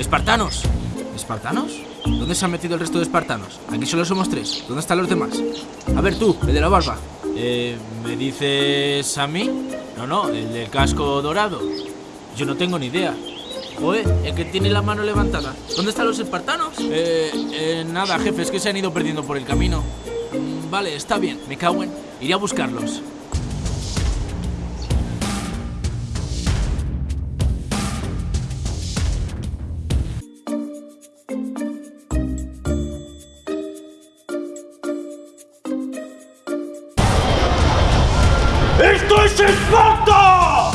¡Espartanos! ¿Espartanos? ¿Dónde se han metido el resto de espartanos? Aquí solo somos tres. ¿Dónde están los demás? A ver tú, el de la barba. Eh, ¿me dices a mí? No, no, el del casco dorado. Yo no tengo ni idea. Oye, el que tiene la mano levantada. ¿Dónde están los espartanos? Eh, eh, nada, jefe, es que se han ido perdiendo por el camino. Mm, vale, está bien, me cago en. Iré a buscarlos. ¡Esto es Esparta!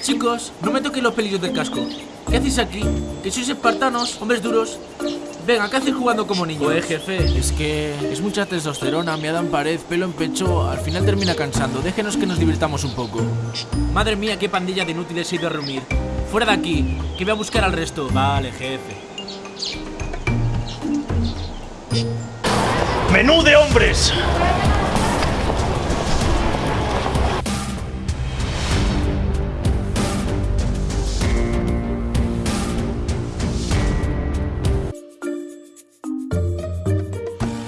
Chicos, no me toquéis los pelillos del casco. ¿Qué hacéis aquí? ¿Que sois espartanos, hombres duros? Venga, ¿qué hacéis jugando como niños? Pues jefe, es que es mucha testosterona, me dan pared, pelo en pecho, al final termina cansando. Déjenos que nos divirtamos un poco. Madre mía, qué pandilla de inútiles ha ido a reunir. Fuera de aquí, que voy a buscar al resto. Vale, jefe. ¡Menú de hombres!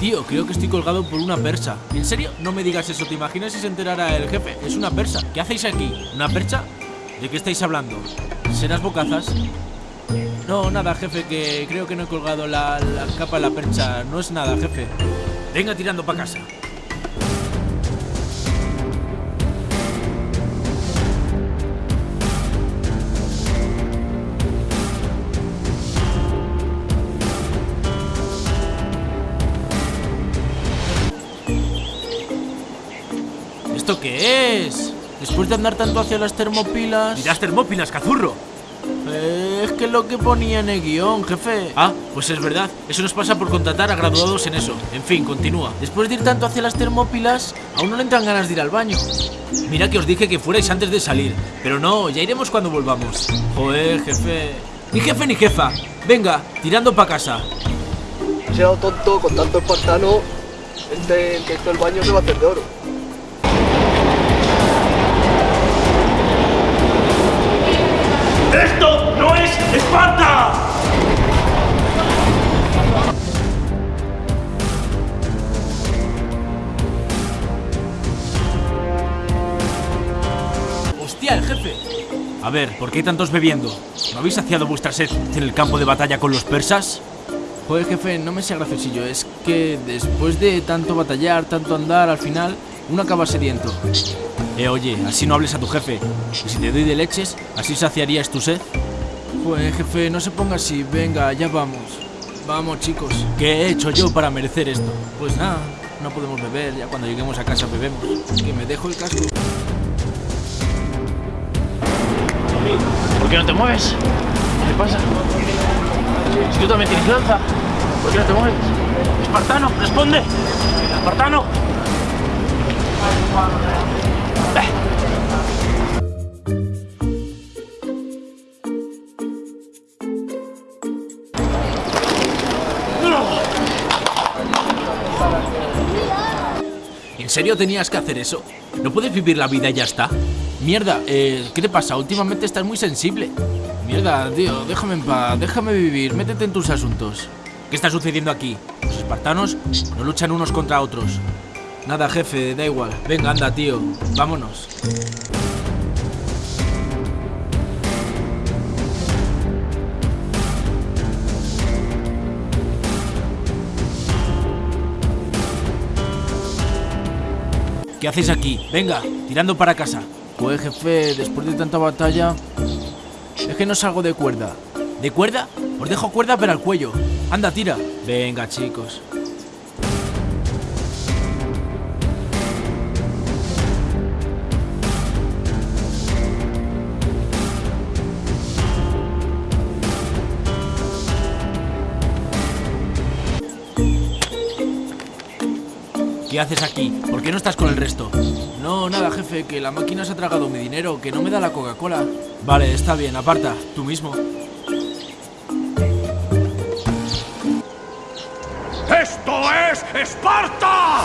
Tío, creo que estoy colgado por una persa. ¿En serio? No me digas eso, ¿te imaginas si se enterara el jefe? Es una persa. ¿Qué hacéis aquí? ¿Una percha? ¿De qué estáis hablando? ¿Serás bocazas? No, nada, jefe, que creo que no he colgado la, la capa de la percha. No es nada, jefe. Venga tirando para casa. ¿Esto qué es? Después de andar tanto hacia las termopilas... ¡Dirás termópilas, cazurro! Eh, es que lo que ponía en el guion, jefe. Ah, pues es verdad. Eso nos pasa por contratar a graduados en eso. En fin, continúa. Después de ir tanto hacia las termópilas, aún no le entran ganas de ir al baño. Mira que os dije que fuerais antes de salir. Pero no, ya iremos cuando volvamos. Joder, jefe. Ni jefe ni jefa. Venga, tirando para casa. Se ha dado tonto con tanto espartano. Este, que esto el baño se va a hacer de oro. ¡Esto no es Esparta! ¡Hostia, el jefe! A ver, ¿por qué hay tantos bebiendo? ¿No habéis saciado vuestra sed en el campo de batalla con los persas? Joder, jefe, no me sea graciosillo. Es que después de tanto batallar, tanto andar, al final uno acaba sediento. Eh, oye, así no hables a tu jefe. Y si te doy de leches, así saciarías tu sed. Pues, jefe, no se ponga así. Venga, ya vamos. Vamos, chicos. ¿Qué he hecho yo para merecer esto? Pues nada, no podemos beber. Ya cuando lleguemos a casa bebemos. Que me dejo el casco. ¿Por qué no te mueves? ¿Qué pasa? Si tú también tienes lanza, ¿por qué no te mueves? ¡Espartano, responde! ¡Espartano! ¿En serio tenías que hacer eso? ¿No puedes vivir la vida y ya está? Mierda, eh, ¿qué te pasa? Últimamente estás muy sensible. Mierda, tío, déjame en paz, déjame vivir, métete en tus asuntos. ¿Qué está sucediendo aquí? Los espartanos no luchan unos contra otros. Nada, jefe, da igual. Venga, anda, tío, vámonos. ¿Qué hacéis aquí? Venga, tirando para casa. Pues jefe, después de tanta batalla... Es que no salgo de cuerda. ¿De cuerda? Os dejo cuerda pero al cuello. Anda, tira. Venga, chicos. ¿Qué haces aquí? ¿Por qué no estás con el resto? No, nada, jefe, que la máquina se ha tragado mi dinero, que no me da la Coca-Cola. Vale, está bien, aparta, tú mismo. ¡Esto es Esparta!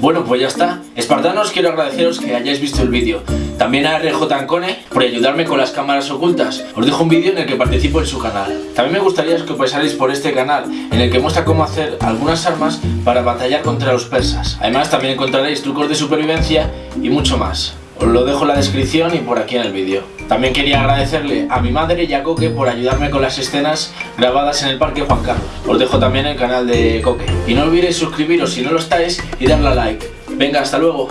Bueno, pues ya está. Espartanos, quiero agradeceros que hayáis visto el vídeo. También a RJ Ancone por ayudarme con las cámaras ocultas. Os dejo un vídeo en el que participo en su canal. También me gustaría que pasarais por este canal, en el que muestra cómo hacer algunas armas para batallar contra los persas. Además, también encontraréis trucos de supervivencia y mucho más. Os lo dejo en la descripción y por aquí en el vídeo. También quería agradecerle a mi madre y a Coque por ayudarme con las escenas grabadas en el Parque Juan Carlos. Os dejo también el canal de Coque. Y no olvidéis suscribiros si no lo estáis y darle a like. Venga, hasta luego.